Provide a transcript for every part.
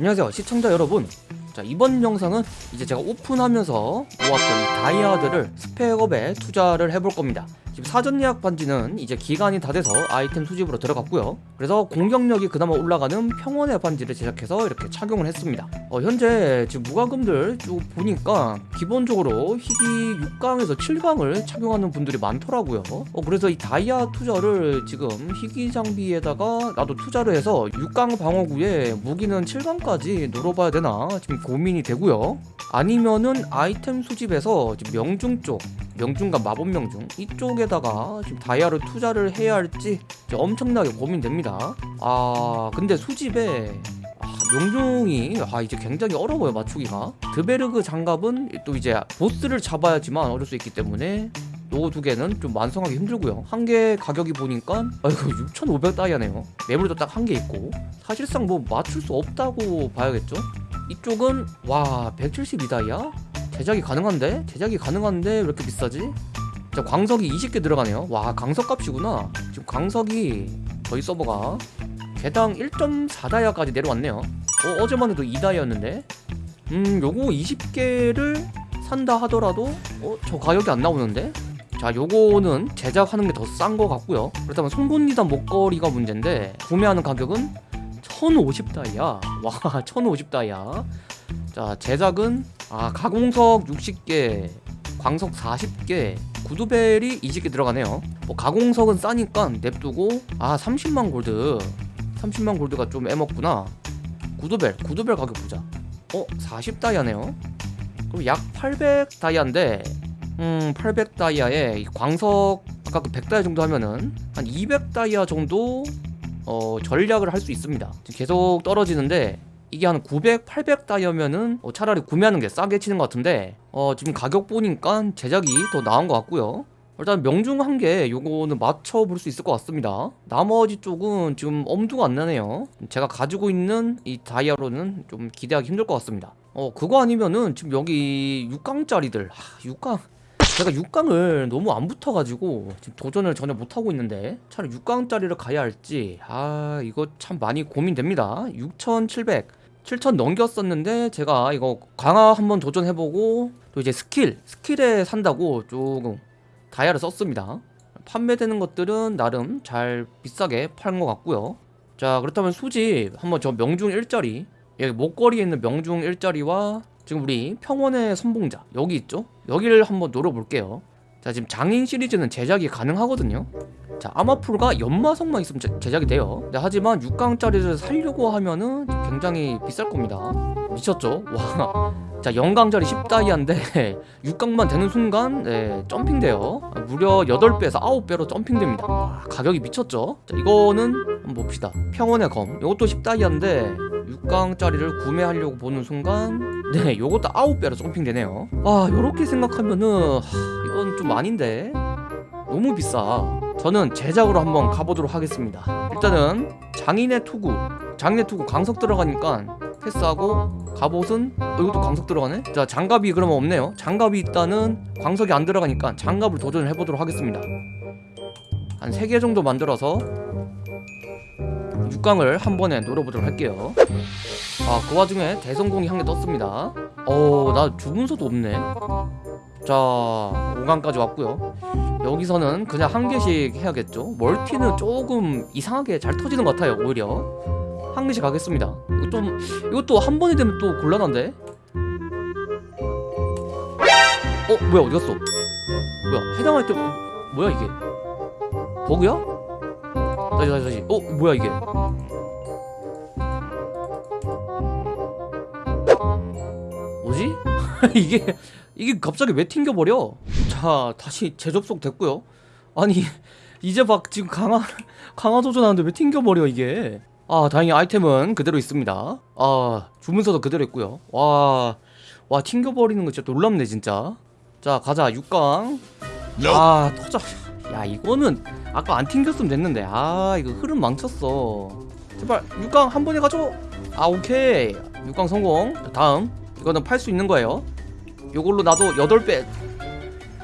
안녕하세요 시청자 여러분 자 이번 영상은 이제 제가 오픈하면서 모았던 이 다이아들을 스펙업에 투자를 해볼 겁니다. 지금 사전 예약 반지는 이제 기간이 다 돼서 아이템 수집으로 들어갔고요. 그래서 공격력이 그나마 올라가는 평원의 반지를 제작해서 이렇게 착용을 했습니다. 어, 현재 지금 무과금들 쭉 보니까 기본적으로 희귀 6강에서 7강을 착용하는 분들이 많더라고요. 어, 그래서 이 다이아 투자를 지금 희귀 장비에다가 나도 투자를 해서 6강 방어구에 무기는 7강까지 노려봐야 되나 지금 고민이 되고요. 아니면은 아이템 수집에서 명중 쪽 명중과 마법 명중 이쪽에다가 지금 다이아를 투자를 해야 할지 엄청나게 고민됩니다. 아 근데 수집에 아, 명중이 아 이제 굉장히 어려워요 맞추기가. 드베르그 장갑은 또 이제 보스를 잡아야지만 어릴 수 있기 때문에 요거 두 개는 좀 완성하기 힘들고요. 한 개 가격이 보니까 아이고 6,500 다이아네요. 매물도 딱 한 개 있고. 사실상 뭐 맞출 수 없다고 봐야겠죠 이쪽은 와 172다이아? 제작이 가능한데? 제작이 가능한데 왜 이렇게 비싸지? 자 광석이 20개 들어가네요 와 광석값이구나 지금 광석이 저희 서버가 개당 1.4다이아까지 내려왔네요 어, 어제만 해도 2다이아였는데 음 요거 20개를 산다 하더라도 어? 저 가격이 안 나오는데? 자 요거는 제작하는 게 더 싼 거 같고요 그렇다면 송곳니단 목걸이가 문제인데 구매하는 가격은 1050다이아. 와 1050다이아. 자 제작은 아 가공석 60개 광석 40개 구두벨이 20개 들어가네요. 뭐 가공석은 싸니까 냅두고 아 30만 골드. 30만 골드가 좀 애먹구나. 구두벨 구두벨 가격 보자. 어 40다이아네요? 그럼 약 800다이아인데 음 800다이아에 광석 아까 그 100다이아 정도 하면은 한 200다이아 정도 어 전략을 할 수 있습니다. 계속 떨어지는데 이게 한 900, 800 다이아면은 어, 차라리 구매하는 게 싸게 치는 것 같은데 어, 지금 가격 보니까 제작이 더 나은 것 같고요. 일단 명중 한개 요거는 맞춰볼 수 있을 것 같습니다. 나머지 쪽은 지금 엄두가 안 나네요. 제가 가지고 있는 이 다이아로는 좀 기대하기 힘들 것 같습니다. 어 그거 아니면은 지금 여기 6강짜리들 하, 6강 제가 6강을 너무 안 붙어가지고 지금 도전을 전혀 못하고 있는데 차라리 6강짜리를 가야 할지 아 이거 참 많이 고민됩니다. 6700 7000 넘겼었는데 제가 이거 강화 한번 도전해보고 또 이제 skill skill에 산다고 조금 다이아를 썼습니다. 판매되는 것들은 나름 잘 비싸게 파는 것 같고요. 자 그렇다면 수집 한번 저 명중 일자리 여기 목걸이에 있는 명중 일자리와 지금 우리 평원의 선봉자 여기 있죠? 여기를 한번 노려볼게요 자 지금 장인 시리즈는 제작이 가능하거든요 자 아마풀가 연마성만 있으면 제, 제작이 돼요 네, 하지만 6강짜리를 살려고 하면은 굉장히 비쌀 겁니다 미쳤죠? 와. 자 영강짜리 10다이아인데 6강만 되는 순간 네, 점핑돼요 무려 8배에서 9배로 점핑됩니다 와, 가격이 미쳤죠? 자 이거는 한번 봅시다 평원의 검 이것도 10다이아인데 6강짜리를 구매하려고 보는 순간 네. 요것도 9배로 점핑되네요. 와 요렇게 생각하면은 하, 이건 좀 아닌데? 너무 비싸. 저는 제작으로 한번 가보도록 하겠습니다. 일단은 장인의 투구. 장인의 투구 강석 들어가니까 패스하고 갑옷은 어, 이것도 광석 들어가네? 자 장갑이 그러면 없네요. 장갑이 있다는 광석이 안 들어가니까 장갑을 도전을 해보도록 하겠습니다. 한 3개 정도 만들어서 6강을 한 번에 노려보도록 할게요. 아그 와중에 대성공이 한 개 떴습니다. 어나 주문서도 없네. 자 5강까지 왔고요. 여기서는 그냥 한 개씩 해야겠죠? 멀티는 조금 이상하게 잘 터지는 것 같아요 오히려. 한 개씩 가겠습니다. 이거 좀 이것도 한 번이 되면 또 곤란한데? 어 뭐야 어디 갔어? 뭐야 해당할 때 뭐야 이게? 버그야? 다시 다시 다시. 어 뭐야 이게? 뭐지? 이게 이게 갑자기 왜 튕겨버려? 자 다시 재접속 됐고요. 아니 이제 막 지금 강화 강화 도전하는데 왜 튕겨버려 이게? 아 다행히 아이템은 그대로 있습니다. 아 주문서도 그대로 있고요. 와, 와 튕겨버리는 거 진짜 놀랍네 진짜. 자 가자 6강. 아 터져 야 이거는 아까 안 튕겼으면 됐는데. 아 이거 흐름 망쳤어. 제발 6강 한 번에 가죠 아 오케이. 6강 성공. 자, 다음. 이거는 팔 수 있는 거예요. 요걸로 나도 8배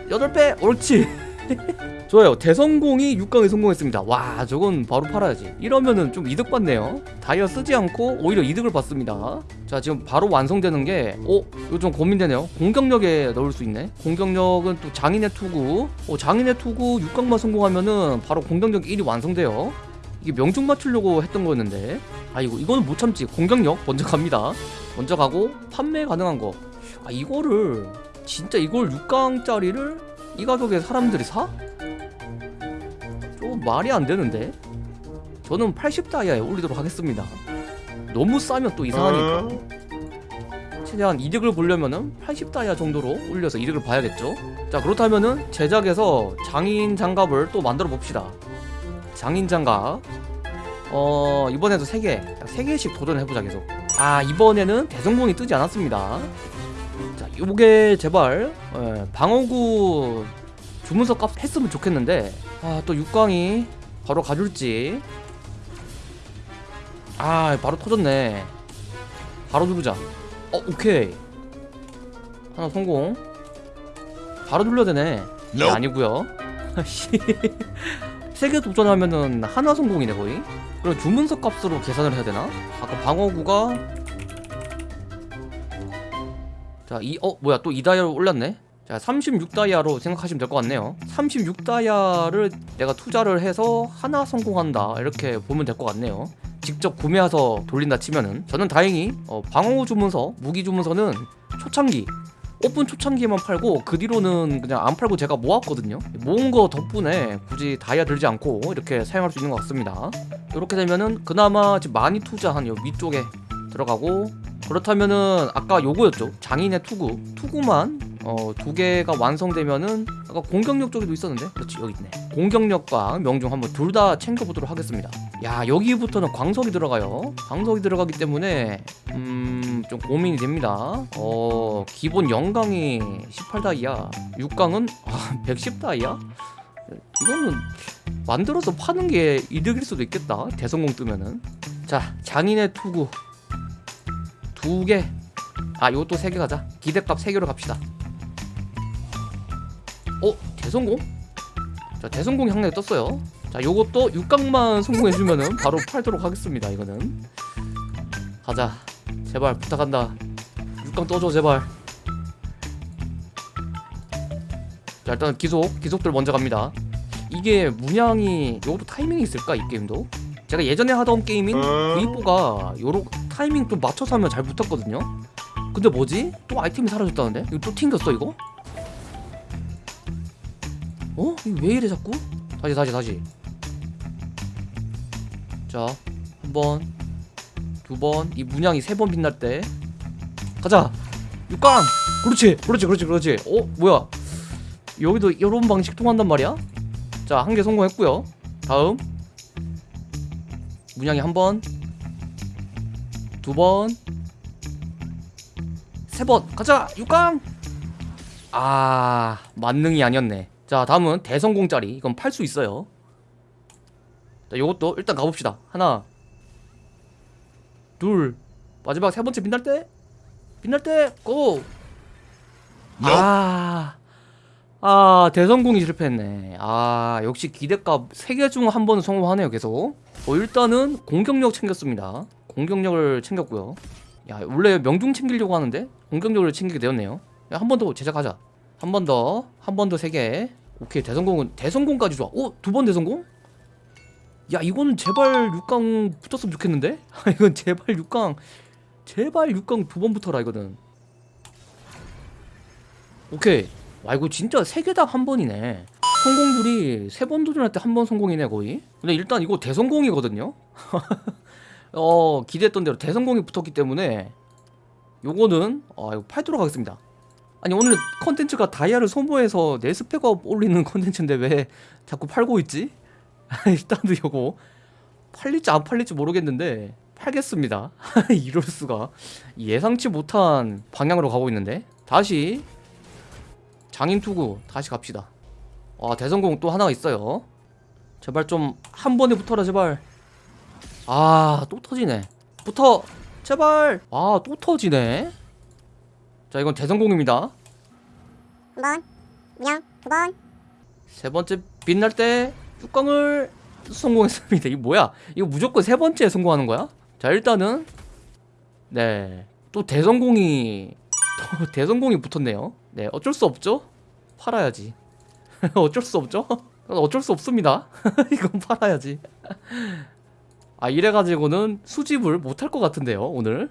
8배 옳지 좋아요. 대성공이 6강에 성공했습니다. 와 저건 바로 팔아야지. 이러면은 좀 이득 받네요. 다이아 쓰지 않고 오히려 이득을 받습니다. 자 지금 바로 완성되는 게 어? 이거 좀 고민되네요. 공격력에 넣을 수 있네. 공격력은 또 장인의 투구. 어, 장인의 투구 6강만 성공하면은 바로 공격력 1이 완성돼요. 이게 명중 맞추려고 했던 거였는데. 아 이거 이거는 못 참지. 공격력 먼저 갑니다. 먼저 가고 판매 가능한 거 아 이거를 진짜 이걸 6강짜리를 이 가격에 사람들이 사? 좀 말이 안 되는데? 저는 80다이아에 올리도록 하겠습니다. 너무 싸면 또 이상하니까. 최대한 이득을 보려면은 80다이아 정도로 올려서 이득을 봐야겠죠? 자 그렇다면은 제작에서 장인 장갑을 또 만들어 봅시다. 장인 장갑. 어 이번에도 3개. 3개씩 도전해보자 계속. 아 이번에는 대성공이 뜨지 않았습니다 자 요게 제발 예, 방어구 주문서 값 했으면 좋겠는데 아또 6강이 바로 가줄지. 아 바로 터졌네. 바로 누르자. 어 오케이. 하나 성공. 바로 눌러야 되네. 네, Nope. 아니고요. 세개 도전하면은 하나 성공이네 거의. 그럼 주문서 값으로 계산을 해야 되나? 아까 방어구가 자, 이, 어, 뭐야, 또 2다이아로 올랐네? 자, 36다이아로 생각하시면 될 것 같네요. 36다이아를 내가 투자를 해서 하나 성공한다. 이렇게 보면 될 것 같네요. 직접 구매해서 돌린다 치면은. 저는 다행히, 어, 방어구 주문서, 무기 주문서는 초창기, 오픈 초창기에만 팔고 그 뒤로는 그냥 안 팔고 제가 모았거든요. 모은 거 덕분에 굳이 다이아 들지 않고 이렇게 사용할 수 있는 것 같습니다. 이렇게 되면은 그나마 많이 투자한 요 위쪽에 들어가고 그렇다면은 아까 요거였죠. 장인의 투구. 투구만 어, 두 개가 완성되면은 아까 공격력 쪽에도 있었는데? 그렇지 여기 있네. 공격력과 명중 한번 둘 다 챙겨보도록 하겠습니다. 야 여기부터는 광석이 들어가요. 광석이 들어가기 때문에 음 좀 고민이 됩니다. 어 기본 영강이 18다이아 6강은 아 110다이아 이거는 만들어서 파는 게 이득일 수도 있겠다. 대성공 뜨면은. 자 장인의 투구 두 개. 아, 요것도 세 개 가자. 기대값 세 개로 갑시다. 어, 대성공? 자, 대성공이 한개 떴어요. 자, 요것도 6강만 성공해주면은 바로 팔도록 하겠습니다. 이거는. 가자. 제발 부탁한다. 6강 떠줘 제발. 자, 일단 기속, 기속들 먼저 갑니다. 이게 문양이 요것도 타이밍이 있을까 이 게임도? 제가 예전에 하던 게임인 V4가 요런 타이밍 좀 맞춰서 하면 잘 붙었거든요 근데 뭐지? 또 아이템이 사라졌다는데? 이거 또 튕겼어 이거? 어? 이거 왜 이래 자꾸? 다시 다시 다시 자 한번 두번 이 문양이 세 번 빛날 때 가자 6강 그렇지 그렇지 그렇지 그렇지 어? 뭐야 여기도 이런 방식 통한단 말이야? 자 한 개 성공했고요 다음 문양이 한 번, 두 번, 세 번. 가자! 6강! 아, 만능이 아니었네. 자, 다음은 대성공짜리. 이건 팔 수 있어요. 자, 요것도 일단 가봅시다. 하나, 둘, 마지막 세 번째 빛날 때, 빛날 때, 고! 아, 아, 대성공이 실패했네. 아, 역시 기대값 3개 중 한 번은 성공하네요, 계속. 어, 일단은 공격력 챙겼습니다. 공격력을 챙겼고요. 야, 원래 명중 챙기려고 하는데 공격력을 챙기게 되었네요. 한 번 더 제작하자. 한 번 더, 한 번 더 3개. 오케이, 대성공은 대성공까지 좋아. 오, 두 번 대성공? 야, 이거는 제발 6강 붙었으면 좋겠는데? 이건 제발 6강, 제발 6강 두 번 붙어라, 이거는. 오케이. 와 이거 진짜 세 개당 한 번이네. 성공률이 세 번 도전할 때 한 번 성공이네 거의. 근데 일단 이거 대성공이거든요. 어 기대했던 대로 대성공이 붙었기 때문에 요거는 아 이거 팔도록 하겠습니다. 아니 오늘 컨텐츠가 다이아를 소모해서 내 spec up 올리는 컨텐츠인데 왜 자꾸 팔고 있지? 일단도 요거 팔릴지 안 팔릴지 모르겠는데 팔겠습니다. 이럴 수가. 예상치 못한 방향으로 가고 있는데. 다시 장인 투구 다시 갑시다. 아 대성공 또 하나가 있어요. 제발 좀 한 번에 붙어라 제발. 아 또 터지네. 붙어! 제발! 아 또 터지네. 자 이건 대성공입니다. 한 번, 그냥 두 번, 세 번째 빛날 때 뚜껑을 성공했습니다. 이게 뭐야? 이거 무조건 세 번째에 성공하는 거야? 자 일단은 네. 또 대성공이 또 대성공이 붙었네요. 네 어쩔 수 없죠. 팔아야지. 어쩔 수 없죠. 어쩔 수 없습니다. 이건 팔아야지. 아 이래가지고는 수집을 못할 것 같은데요 오늘